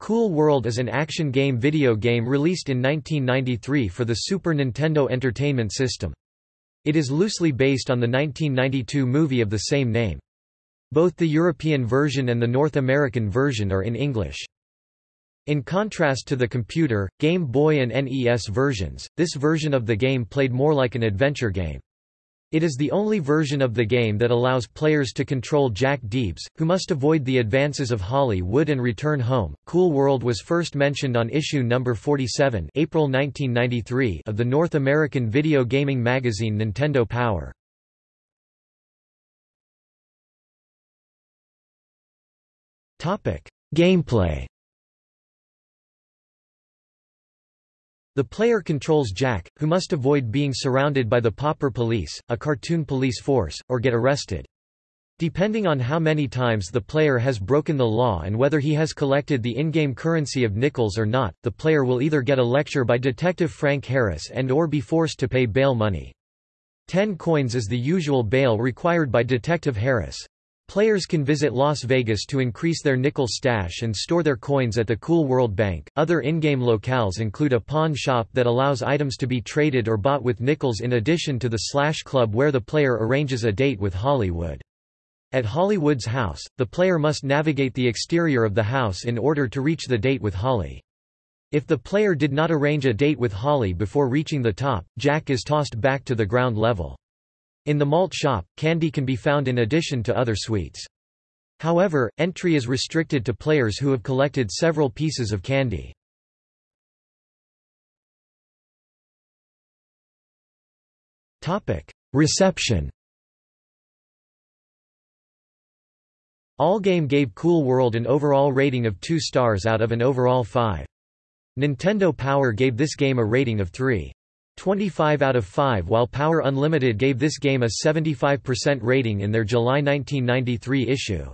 Cool World is an action game video game released in 1993 for the Super Nintendo Entertainment System. It is loosely based on the 1992 movie of the same name. Both the European version and the North American version are in English. In contrast to the computer, Game Boy and NES versions, this version of the game played more like an adventure game. It is the only version of the game that allows players to control Jack Deebs, who must avoid the advances of Holli Would and return home. Cool World was first mentioned on issue number 47, April 1993, of the North American video gaming magazine Nintendo Power. Topic: Gameplay The player controls Jack, who must avoid being surrounded by the Pauper Police, a cartoon police force, or get arrested. Depending on how many times the player has broken the law and whether he has collected the in-game currency of nickels or not, the player will either get a lecture by Detective Frank Harris and or be forced to pay bail money. Ten coins is the usual bail required by Detective Harris. Players can visit Las Vegas to increase their nickel stash and store their coins at the Cool World Bank. Other in-game locales include a pawn shop that allows items to be traded or bought with nickels in addition to the Slash Club where the player arranges a date with Holli Would. At Holli Would's house, the player must navigate the exterior of the house in order to reach the date with Holli. If the player did not arrange a date with Holli before reaching the top, Jack is tossed back to the ground level. In the malt shop, candy can be found in addition to other sweets. However, entry is restricted to players who have collected several pieces of candy. Reception Allgame gave Cool World an overall rating of 2 stars out of an overall 5. Nintendo Power gave this game a rating of 3. 25 out of 5 while Power Unlimited gave this game a 75% rating in their July 1993 issue.